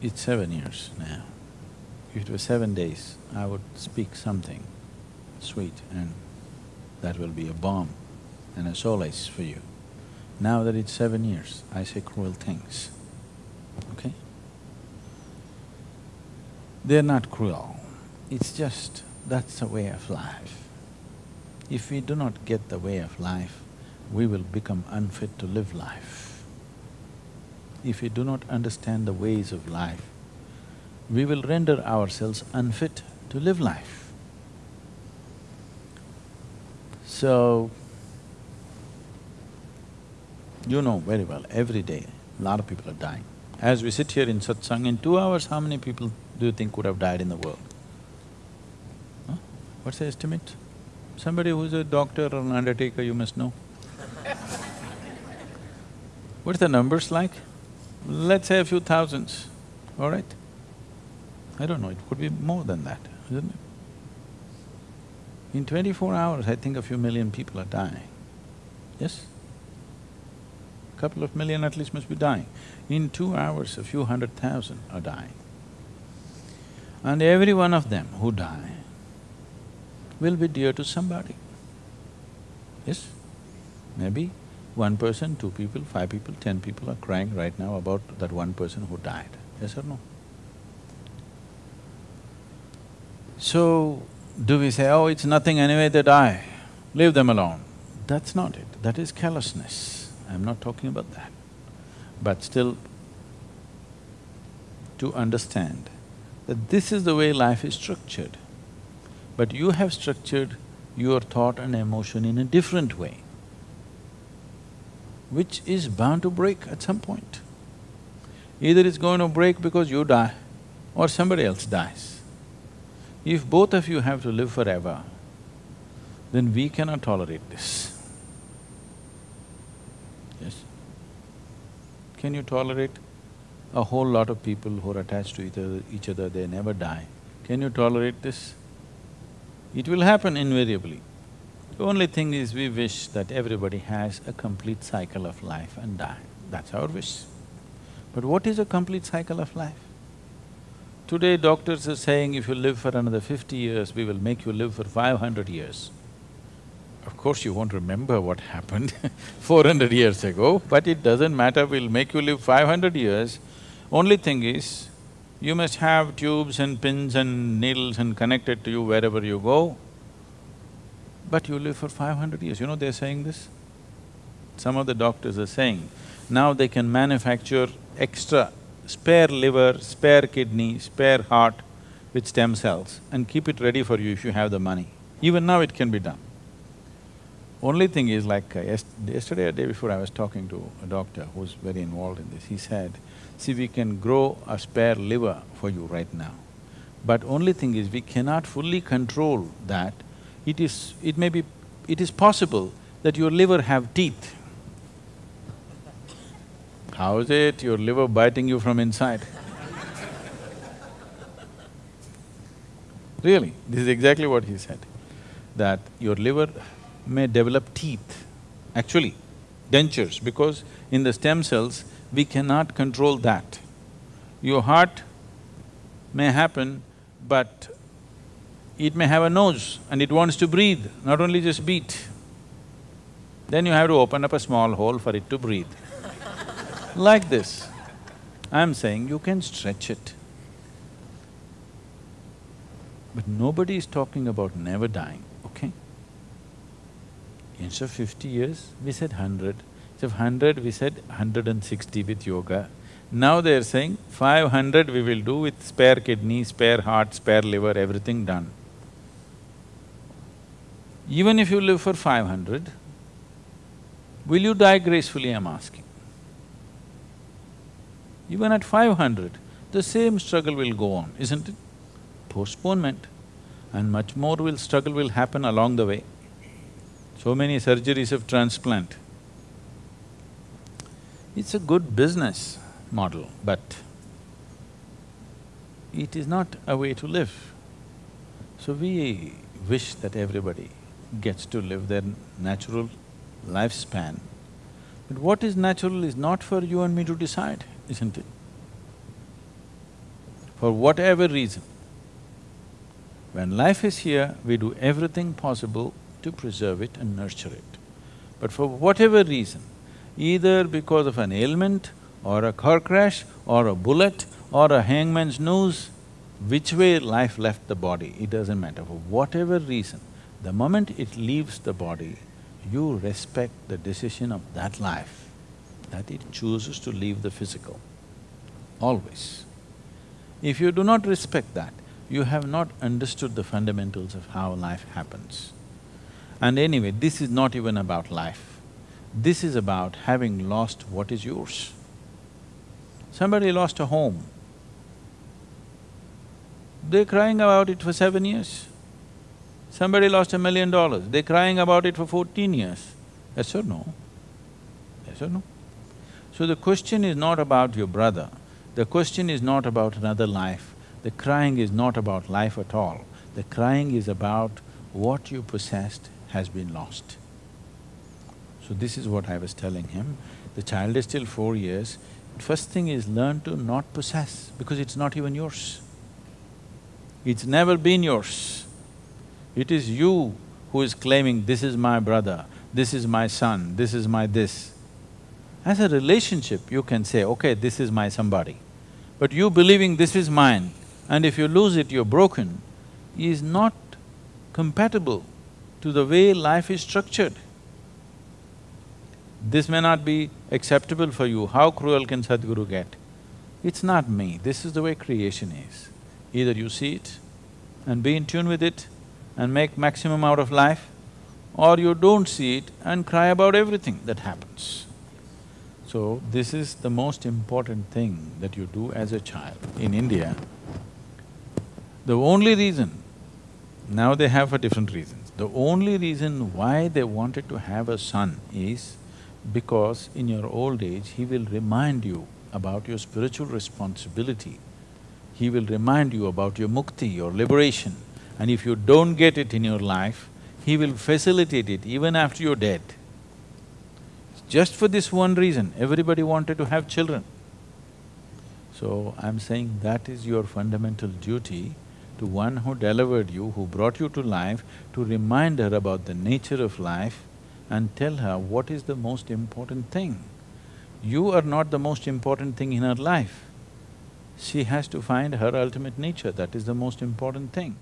It's seven years now. If it was seven days, I would speak something sweet and that will be a balm and a solace for you. Now that it's seven years, I say cruel things, okay? They're not cruel, it's just that's a way of life. If we do not get the way of life, we will become unfit to live life. If we do not understand the ways of life, we will render ourselves unfit to live life. So, you know very well, every day, a lot of people are dying. As we sit here in satsang, in two hours, how many people do you think would have died in the world? Huh? What's the estimate? Somebody who's a doctor or an undertaker, you must know. What's the numbers like? Let's say a few thousands, all right? I don't know, it could be more than that, isn't it? In twenty-four hours, I think a few million people are dying, yes? A Couple of million at least must be dying. In two hours, a few hundred thousand are dying. And every one of them who die will be dear to somebody. Yes? Maybe one person, two people, five people, ten people are crying right now about that one person who died, yes or no? So, do we say, oh, it's nothing anyway, they die, leave them alone? That's not it, that is callousness. I'm not talking about that. But still, to understand that this is the way life is structured, but you have structured your thought and emotion in a different way, which is bound to break at some point. Either it's going to break because you die or somebody else dies. If both of you have to live forever, then we cannot tolerate this. Yes? Can you tolerate a whole lot of people who are attached to each other, each other, they never die? Can you tolerate this? It will happen invariably. The only thing is we wish that everybody has a complete cycle of life and die, that's our wish. But what is a complete cycle of life? Today doctors are saying if you live for another fifty years, we will make you live for five hundred years. Of course you won't remember what happened four hundred years ago, but it doesn't matter, we'll make you live five hundred years. Only thing is, you must have tubes and pins and needles and connected to you wherever you go, but you live for five hundred years. You know they're saying this? Some of the doctors are saying, now they can manufacture extra spare liver, spare kidney, spare heart with stem cells and keep it ready for you if you have the money. Even now it can be done. Only thing is like uh, yes yesterday or day before I was talking to a doctor who's very involved in this, he said, see we can grow a spare liver for you right now. But only thing is we cannot fully control that. It is… it may be… it is possible that your liver have teeth. How is it your liver biting you from inside? Really, this is exactly what he said, that your liver may develop teeth, actually dentures, because in the stem cells, we cannot control that. Your heart may happen, but it may have a nose and it wants to breathe, not only just beat. Then you have to open up a small hole for it to breathe. like this. I'm saying you can stretch it. But nobody is talking about never dying, okay? Instead of fifty years, we said hundred. Instead of hundred, we said hundred and sixty with yoga. Now they're saying five hundred we will do with spare kidney, spare heart, spare liver, everything done. Even if you live for five hundred, will you die gracefully, I'm asking? Even at five hundred, the same struggle will go on, isn't it? Postponement and much more will struggle will happen along the way. So many surgeries of transplant. It's a good business model, but it is not a way to live. So we wish that everybody gets to live their natural lifespan. But what is natural is not for you and me to decide, isn't it? for whatever reason. When life is here, we do everything possible to preserve it and nurture it. But for whatever reason, either because of an ailment or a car crash or a bullet or a hangman's noose, which way life left the body, it doesn't matter. For whatever reason, the moment it leaves the body, you respect the decision of that life, that it chooses to leave the physical, always. If you do not respect that, you have not understood the fundamentals of how life happens. And anyway, this is not even about life. This is about having lost what is yours. Somebody lost a home. They're crying about it for seven years. Somebody lost a million dollars, they're crying about it for fourteen years. Yes or no? Yes or no? So the question is not about your brother, the question is not about another life, the crying is not about life at all. The crying is about what you possessed has been lost. So this is what I was telling him. The child is still four years. First thing is learn to not possess because it's not even yours. It's never been yours. It is you who is claiming, this is my brother, this is my son, this is my this. As a relationship, you can say, okay, this is my somebody. But you believing this is mine, and if you lose it, you're broken, is not compatible to the way life is structured. This may not be acceptable for you, how cruel can Sadhguru get? It's not me, this is the way creation is. Either you see it and be in tune with it and make maximum out of life, or you don't see it and cry about everything that happens. So, this is the most important thing that you do as a child. In India, the only reason, now they have for different reasons, the only reason why they wanted to have a son is because in your old age, he will remind you about your spiritual responsibility. He will remind you about your mukti, your liberation. And if you don't get it in your life, he will facilitate it even after you're dead. Just for this one reason, everybody wanted to have children. So, I'm saying that is your fundamental duty to one who delivered you, who brought you to life, to remind her about the nature of life and tell her what is the most important thing. You are not the most important thing in her life. She has to find her ultimate nature, that is the most important thing.